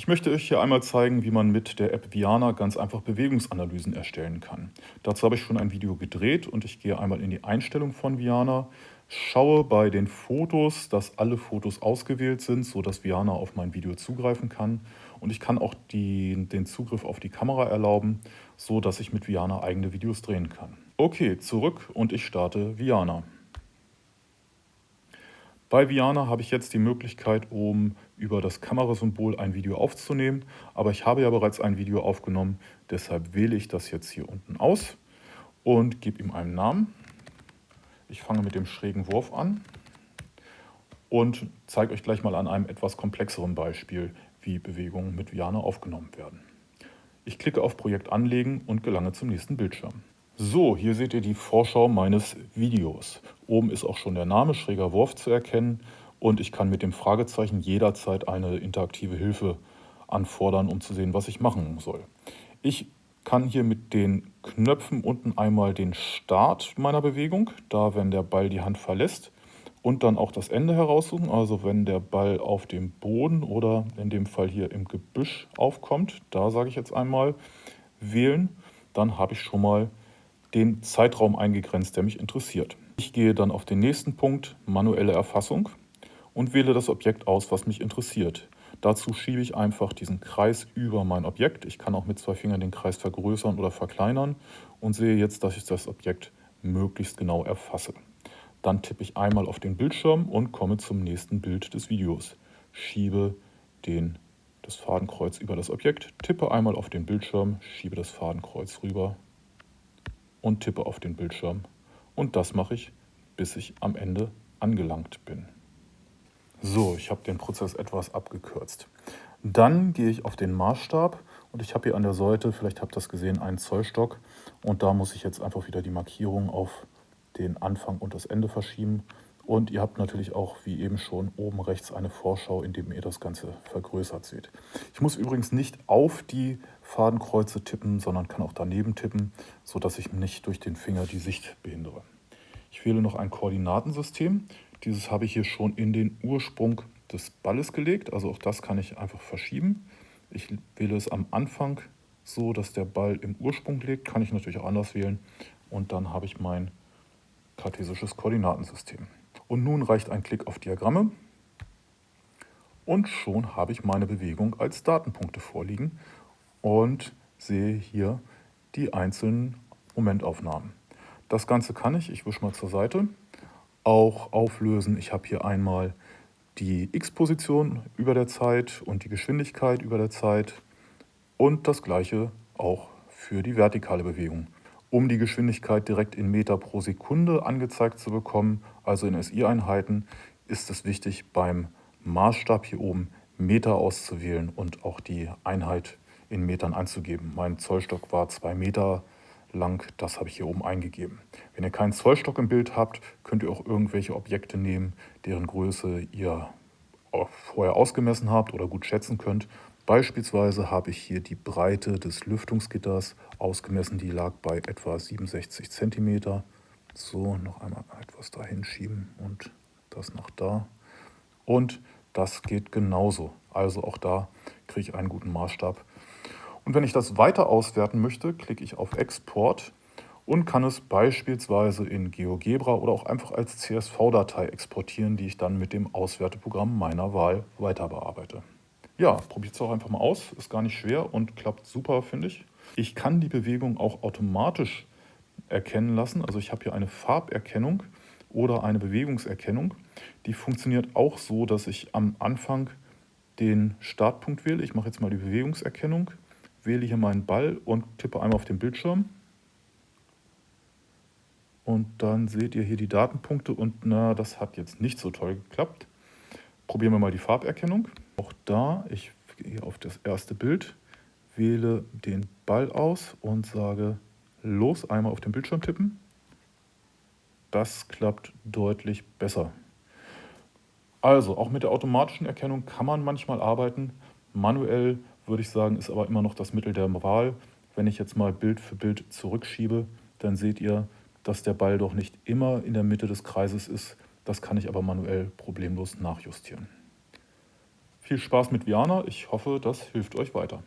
Ich möchte euch hier einmal zeigen, wie man mit der App Viana ganz einfach Bewegungsanalysen erstellen kann. Dazu habe ich schon ein Video gedreht und ich gehe einmal in die Einstellung von Viana, schaue bei den Fotos, dass alle Fotos ausgewählt sind, sodass Viana auf mein Video zugreifen kann. Und ich kann auch die, den Zugriff auf die Kamera erlauben, so dass ich mit Viana eigene Videos drehen kann. Okay, zurück und ich starte Viana. Bei Viana habe ich jetzt die Möglichkeit, um über das Kamerasymbol ein Video aufzunehmen, aber ich habe ja bereits ein Video aufgenommen, deshalb wähle ich das jetzt hier unten aus und gebe ihm einen Namen. Ich fange mit dem schrägen Wurf an und zeige euch gleich mal an einem etwas komplexeren Beispiel, wie Bewegungen mit Viana aufgenommen werden. Ich klicke auf Projekt anlegen und gelange zum nächsten Bildschirm. So, hier seht ihr die Vorschau meines Videos. Oben ist auch schon der Name Schräger Wurf zu erkennen und ich kann mit dem Fragezeichen jederzeit eine interaktive Hilfe anfordern, um zu sehen, was ich machen soll. Ich kann hier mit den Knöpfen unten einmal den Start meiner Bewegung, da wenn der Ball die Hand verlässt, und dann auch das Ende heraussuchen, also wenn der Ball auf dem Boden oder in dem Fall hier im Gebüsch aufkommt, da sage ich jetzt einmal wählen, dann habe ich schon mal den Zeitraum eingegrenzt, der mich interessiert. Ich gehe dann auf den nächsten Punkt, manuelle Erfassung, und wähle das Objekt aus, was mich interessiert. Dazu schiebe ich einfach diesen Kreis über mein Objekt. Ich kann auch mit zwei Fingern den Kreis vergrößern oder verkleinern und sehe jetzt, dass ich das Objekt möglichst genau erfasse. Dann tippe ich einmal auf den Bildschirm und komme zum nächsten Bild des Videos. Schiebe den, das Fadenkreuz über das Objekt, tippe einmal auf den Bildschirm, schiebe das Fadenkreuz rüber und tippe auf den Bildschirm. Und das mache ich, bis ich am Ende angelangt bin. So, ich habe den Prozess etwas abgekürzt. Dann gehe ich auf den Maßstab und ich habe hier an der Seite, vielleicht habt ihr das gesehen, einen Zollstock. Und da muss ich jetzt einfach wieder die Markierung auf den Anfang und das Ende verschieben. Und ihr habt natürlich auch, wie eben schon, oben rechts eine Vorschau, in dem ihr das Ganze vergrößert seht. Ich muss übrigens nicht auf die Fadenkreuze tippen, sondern kann auch daneben tippen, sodass ich nicht durch den Finger die Sicht behindere. Ich wähle noch ein Koordinatensystem. Dieses habe ich hier schon in den Ursprung des Balles gelegt, also auch das kann ich einfach verschieben. Ich wähle es am Anfang so, dass der Ball im Ursprung liegt, kann ich natürlich auch anders wählen. Und dann habe ich mein kartesisches Koordinatensystem. Und nun reicht ein Klick auf Diagramme und schon habe ich meine Bewegung als Datenpunkte vorliegen und sehe hier die einzelnen Momentaufnahmen. Das Ganze kann ich, ich wische mal zur Seite, auch auflösen. Ich habe hier einmal die x-Position über der Zeit und die Geschwindigkeit über der Zeit und das gleiche auch für die vertikale Bewegung. Um die Geschwindigkeit direkt in Meter pro Sekunde angezeigt zu bekommen, also in SI-Einheiten, ist es wichtig, beim Maßstab hier oben Meter auszuwählen und auch die Einheit in Metern anzugeben. Mein Zollstock war 2 Meter lang, das habe ich hier oben eingegeben. Wenn ihr keinen Zollstock im Bild habt, könnt ihr auch irgendwelche Objekte nehmen, deren Größe ihr vorher ausgemessen habt oder gut schätzen könnt Beispielsweise habe ich hier die Breite des Lüftungsgitters ausgemessen, die lag bei etwa 67 cm. So, noch einmal etwas dahin schieben und das nach da. Und das geht genauso. Also auch da kriege ich einen guten Maßstab. Und wenn ich das weiter auswerten möchte, klicke ich auf Export und kann es beispielsweise in GeoGebra oder auch einfach als CSV-Datei exportieren, die ich dann mit dem Auswerteprogramm meiner Wahl weiter bearbeite. Ja, probiert es auch einfach mal aus. Ist gar nicht schwer und klappt super, finde ich. Ich kann die Bewegung auch automatisch erkennen lassen. Also ich habe hier eine Farberkennung oder eine Bewegungserkennung. Die funktioniert auch so, dass ich am Anfang den Startpunkt wähle. Ich mache jetzt mal die Bewegungserkennung, wähle hier meinen Ball und tippe einmal auf den Bildschirm. Und dann seht ihr hier die Datenpunkte und na, das hat jetzt nicht so toll geklappt. Probieren wir mal die Farberkennung. Auch da, ich gehe auf das erste Bild, wähle den Ball aus und sage los, einmal auf den Bildschirm tippen. Das klappt deutlich besser. Also, auch mit der automatischen Erkennung kann man manchmal arbeiten. Manuell würde ich sagen, ist aber immer noch das Mittel der Wahl. Wenn ich jetzt mal Bild für Bild zurückschiebe, dann seht ihr, dass der Ball doch nicht immer in der Mitte des Kreises ist. Das kann ich aber manuell problemlos nachjustieren. Viel Spaß mit Viana. Ich hoffe, das hilft euch weiter.